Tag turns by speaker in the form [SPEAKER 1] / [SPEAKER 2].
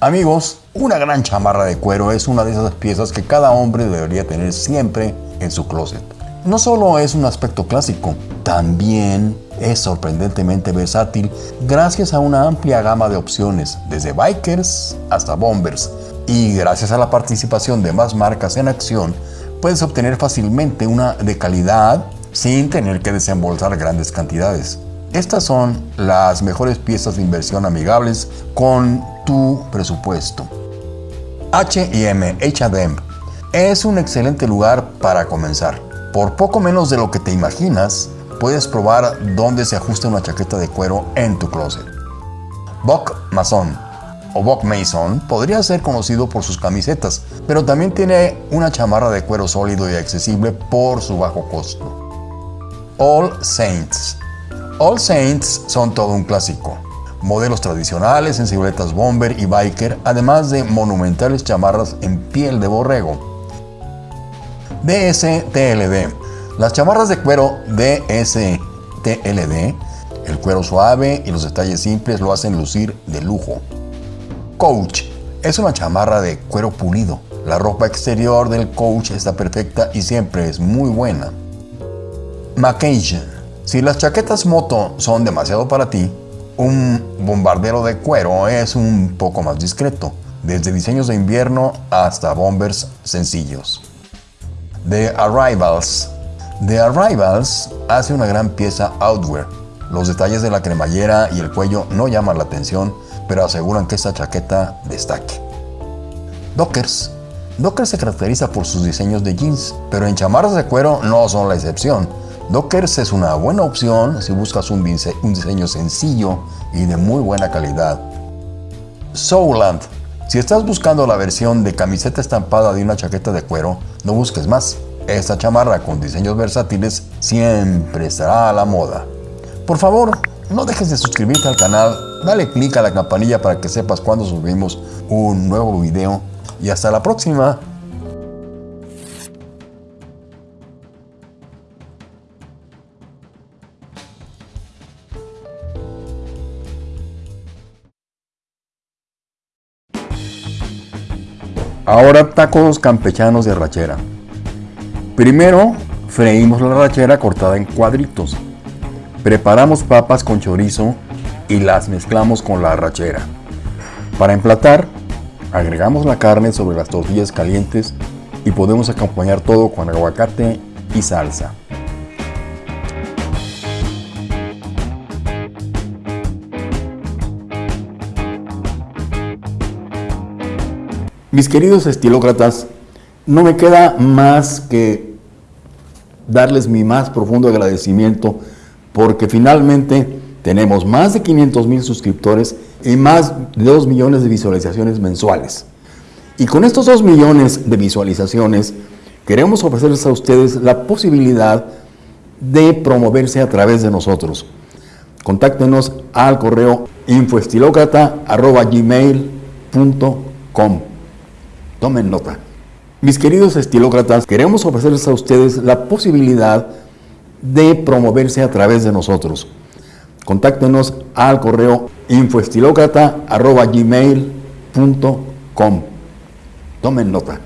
[SPEAKER 1] Amigos, una gran chamarra de cuero es una de esas piezas que cada hombre debería tener siempre en su closet. No solo es un aspecto clásico, también es sorprendentemente versátil gracias a una amplia gama de opciones, desde bikers hasta bombers. Y gracias a la participación de más marcas en acción, puedes obtener fácilmente una de calidad sin tener que desembolsar grandes cantidades. Estas son las mejores piezas de inversión amigables con tu presupuesto. H&M H&M es un excelente lugar para comenzar. Por poco menos de lo que te imaginas, puedes probar dónde se ajusta una chaqueta de cuero en tu closet. Buck Mason o Buck Mason podría ser conocido por sus camisetas, pero también tiene una chamarra de cuero sólido y accesible por su bajo costo. All Saints All Saints son todo un clásico. Modelos tradicionales en siluetas bomber y biker, además de monumentales chamarras en piel de borrego. DSTLD. Las chamarras de cuero DSTLD, el cuero suave y los detalles simples lo hacen lucir de lujo. Coach. Es una chamarra de cuero pulido. La ropa exterior del coach está perfecta y siempre es muy buena. Macasian si las chaquetas moto son demasiado para ti, un bombardero de cuero es un poco más discreto, desde diseños de invierno hasta bombers sencillos. The Arrivals. The Arrivals hace una gran pieza outwear. Los detalles de la cremallera y el cuello no llaman la atención, pero aseguran que esta chaqueta destaque. Dockers. Dockers se caracteriza por sus diseños de jeans, pero en chamarras de cuero no son la excepción Dockers es una buena opción si buscas un, diseño sencillo y de muy buena calidad. Souland. Si estás buscando la versión de camiseta estampada de una chaqueta de cuero, no busques más. Esta chamarra con diseños versátiles siempre estará a la moda. Por favor, no dejes de suscribirte al canal, dale click a la campanilla para que sepas cuando subimos un nuevo video y hasta la próxima. Ahora tacos campechanos de rachera. Primero freímos la rachera cortada en cuadritos. Preparamos papas con chorizo y las mezclamos con la rachera. Para emplatar, agregamos la carne sobre las tortillas calientes y podemos acompañar todo con aguacate y salsa. Mis queridos estilócratas, no me queda más que darles mi más profundo agradecimiento porque finalmente tenemos más de 500 mil suscriptores y más de 2 millones de visualizaciones mensuales. Y con estos 2 millones de visualizaciones queremos ofrecerles a ustedes la posibilidad de promoverse a través de nosotros. Contáctenos al correo infoestilocrata.gmail.com Tomen nota. Mis queridos estilócratas, queremos ofrecerles a ustedes la posibilidad de promoverse a través de nosotros. Contáctenos al correo infoestilocrata.gmail.com. Tomen nota.